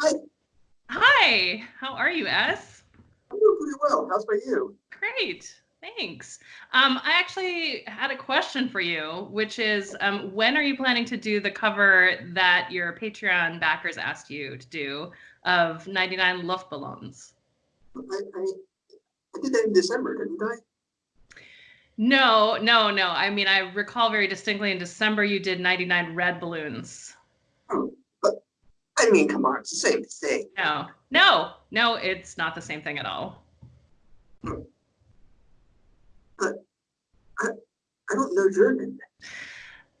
Hi. Hi. How are you, S? I'm doing pretty well. How's about you? Great. Thanks. Um, I actually had a question for you, which is um, when are you planning to do the cover that your Patreon backers asked you to do of 99 Luftballons? I, I, I did that in December, didn't I? No, no, no. I mean, I recall very distinctly in December you did 99 red balloons. I mean, come on, it's the same thing. No, no, no, it's not the same thing at all. But I, I don't know German.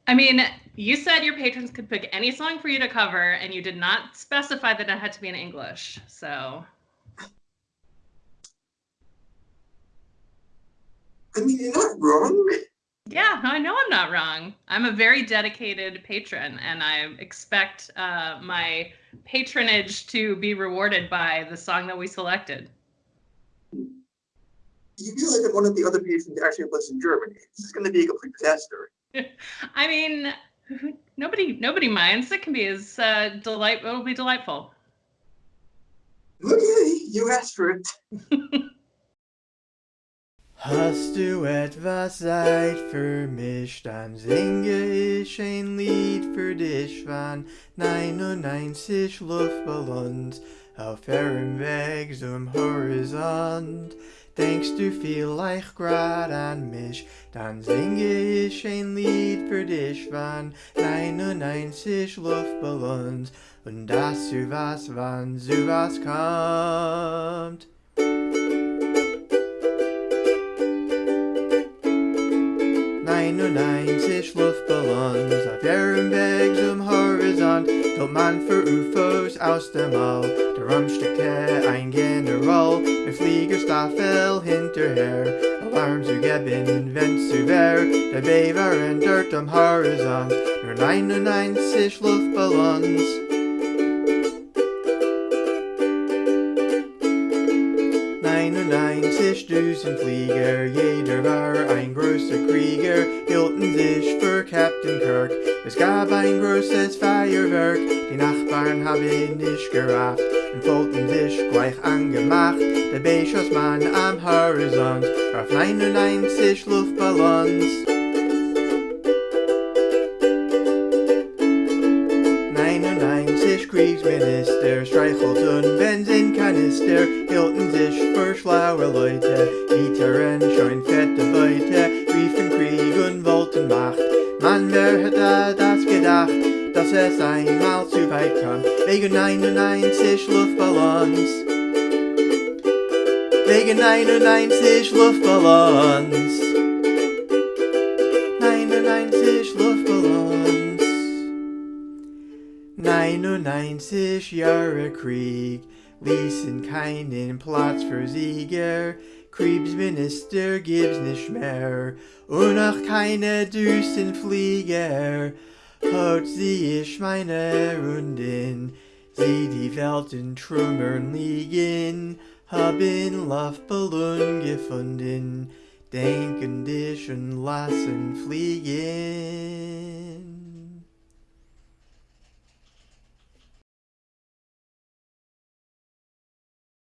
I mean, you said your patrons could pick any song for you to cover, and you did not specify that it had to be in English. So I mean, you're not wrong. Yeah, I know I'm not wrong. I'm a very dedicated patron, and I expect uh, my patronage to be rewarded by the song that we selected. You realize that one of the other patrons actually lives in Germany. This is going to be a complete disaster. I mean, nobody nobody minds. It can be as uh, delight. It'll be delightful. Okay, you asked for it. Hast du etwas Zeit für mich, dann singe ich ein Lied für dich von 99 Luftballons auf ihrem Weg zum Horizont. Denkst du vielleicht grad an mich, dann singe ich ein Lied für dich von 99 Luftballons und dass du was, wann du was kommt. 99 Luftballons auf ihrem Weg zum Horizont. Kommt man für UFOs aus dem All Darum steckte ein General mit Fliegerstaffel hinterher. Alarm zu geben, wenn's zu wär Dabei waren dort am Horizont. Nur 99 Luftballons 99 Düsenflieger, jeder war ein großer Krieger, hielten sich für Captain Kirk. Es gab ein großes Feuerwerk, die Nachbarn haben nicht gerafft und wollten sich gleich angemacht. Dabei schoss man am Horizont auf 99 Luftballons. 99 Kriegsminister streichelten Benzinkanister, hielten sich für schlaue Leute, Gitarren, scheun fette Beute, riefen Krieg und wollten Macht. Man, wer hätte das gedacht, dass es einmal zu weit kommt, wegen 99 Luftballons. Wegen 99 Luftballons. 99 Luftballons. 99 Jahre Krieg ließen keinen Platz für Sieger. Kriegsminister gibt's nicht mehr und auch keine Düsenflieger. Heute sieh ich meine Runden, sieh die Welt in Trümmern liegen, haben Luftballon gefunden, denken dich und lassen fliegen.